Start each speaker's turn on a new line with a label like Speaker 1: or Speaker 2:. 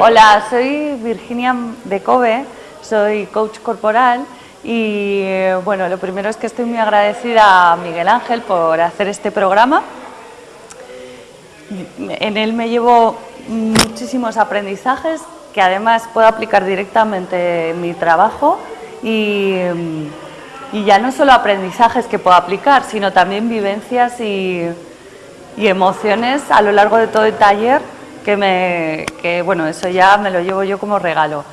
Speaker 1: Hola, soy Virginia de Kobe, soy coach corporal y bueno, lo primero es que estoy muy agradecida a Miguel Ángel por hacer este programa. En él me llevo muchísimos aprendizajes que además puedo aplicar directamente en mi trabajo y, y ya no solo aprendizajes que puedo aplicar, sino también vivencias y, y emociones a lo largo de todo el taller que, me, que bueno, eso ya me lo llevo yo como regalo.